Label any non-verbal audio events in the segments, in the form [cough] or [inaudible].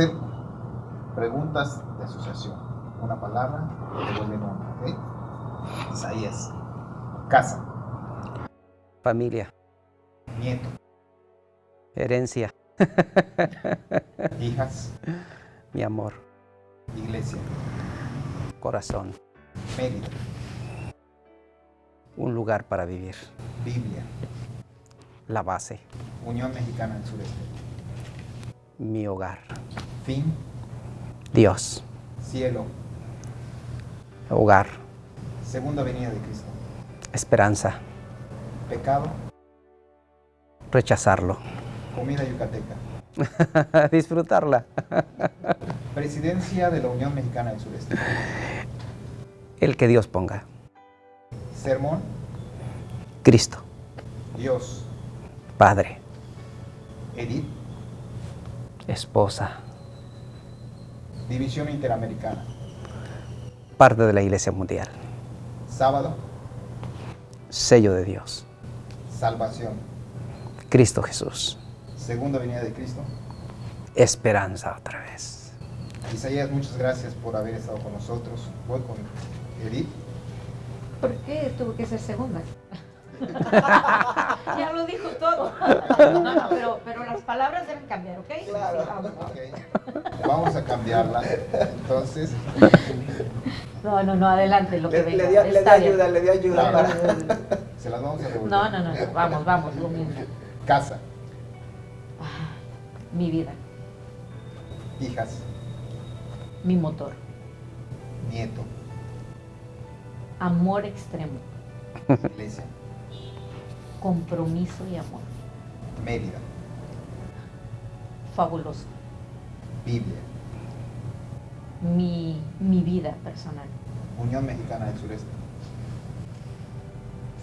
hacer preguntas de asociación. Una palabra, devuelven una, ¿ok? Isaías. Casa. Familia. Nieto. Herencia. Hijas. Mi amor. Iglesia. Corazón. Mérida. Un lugar para vivir. Biblia. La base. Unión Mexicana del Sureste. Mi hogar. Fin. Dios. Cielo. Hogar. Segunda venida de Cristo. Esperanza. Pecado. Rechazarlo. Comida yucateca. [laughs] Disfrutarla. [laughs] Presidencia de la Unión Mexicana del Sureste. El que Dios ponga. Sermón. Cristo. Dios. Padre. Edith. Esposa. División Interamericana. Parte de la Iglesia Mundial. Sábado. Sello de Dios. Salvación. Cristo Jesús. Segunda venida de Cristo. Esperanza otra vez. Isaías, muchas gracias por haber estado con nosotros. Voy con Edith. ¿Por qué tuvo que ser segunda? [laughs] ya lo dijo todo. [laughs] No, no, pero, pero las palabras deben cambiar, ¿ok? Claro. Sí, vamos. Vamos a cambiarla. Entonces, No, no, no, adelante lo que Le, venga. le bien. ayuda, le dio ayuda Claro. para... se las vamos a devolver. No, no, no, no, vamos, vamos, lo mismo. Casa. Ah, Mi vida, Hijas. mi motor, Nieto. amor extremo, Iglesia. compromiso y amor, Mérida. fabuloso. Biblia. Mi, mi vida personal, Unión Mexicana del Sureste.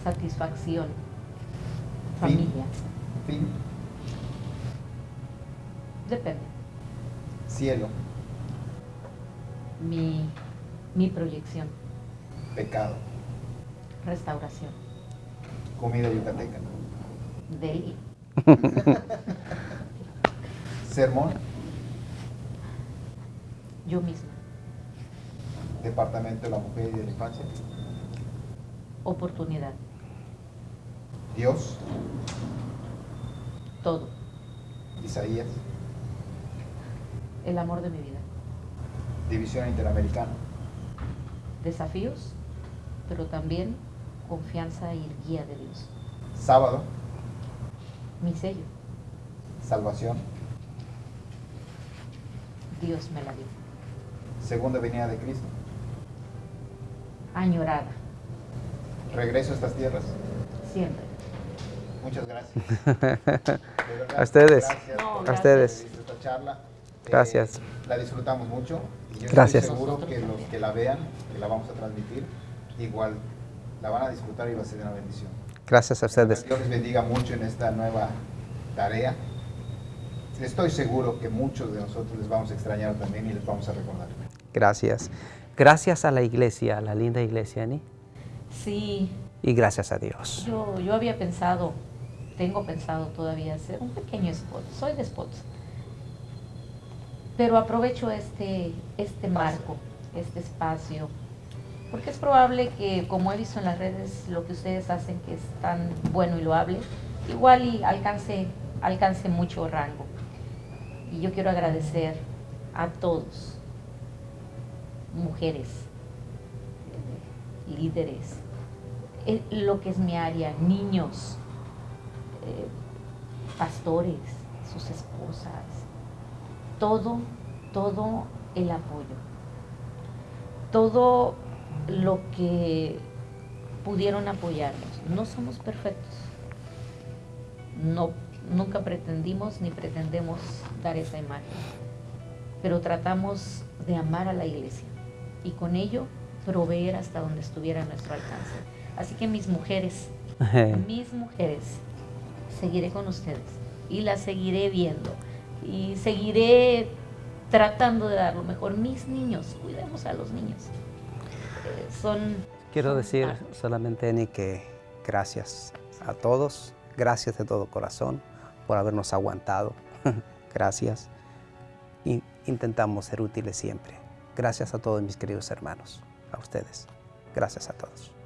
satisfacción, Fin. familia, Fin. depende. Cielo. Mi, mi proyección, Pecado. restauración, Comida yucateca. deli, [laughs] Sermón. Yo misma, Departamento de la Mujer y de la Infancia. oportunidad, Dios. todo, Isaías. el amor de mi vida, División Interamericana. desafíos, pero también confianza y guía de Dios. Sábado. Mi sello, Salvación. Dios me la dio. Segunda venida de Cristo. Añorada, Regreso a estas tierras. siempre. Muchas gracias. [laughs] Verdad, A ustedes. Gracias No, por A ustedes. esta charla. Eh, Gracias. la disfrutamos mucho. Y yo Gracias. estoy seguro que los que la vean, que la vamos a transmitir, igual la van a disfrutar y va a ser una bendición. Gracias a ustedes. Dios les bendiga mucho en esta nueva tarea. Estoy seguro que muchos de nosotros les vamos a extrañar también y les vamos a recordar. Gracias. Gracias a la iglesia, a la linda iglesia, Ani. Sí, Y gracias a Dios. yo, yo había pensado, tengo pensado todavía hacer un pequeño spot. Soy de spots. Pero aprovecho este, este marco, este espacio, porque es probable que, como he visto en las redes, lo que ustedes hacen, que es tan bueno y loable, igual y alcance, alcance mucho rango. Y yo quiero agradecer a todos, mujeres, eh, líderes, eh, lo que es mi área, niños, eh, pastores, sus esposas, todo, todo el apoyo, todo lo que pudieron apoyarnos. No somos perfectos, no, nunca pretendimos ni pretendemos dar esa imagen, pero tratamos de amar a la iglesia y con ello proveer hasta donde estuviera a nuestro alcance. Así que mis mujeres, mis mujeres, seguiré con ustedes y las seguiré viendo y seguiré tratando de dar lo mejor. Mis niños, cuidemos a los niños. Eh, son... Quiero son decir solamente, Ani, que gracias a todos, gracias de todo corazón por habernos aguantado, [laughs] gracias. Y, intentamos ser útiles siempre. Gracias a todos mis queridos hermanos, a ustedes. Gracias a todos.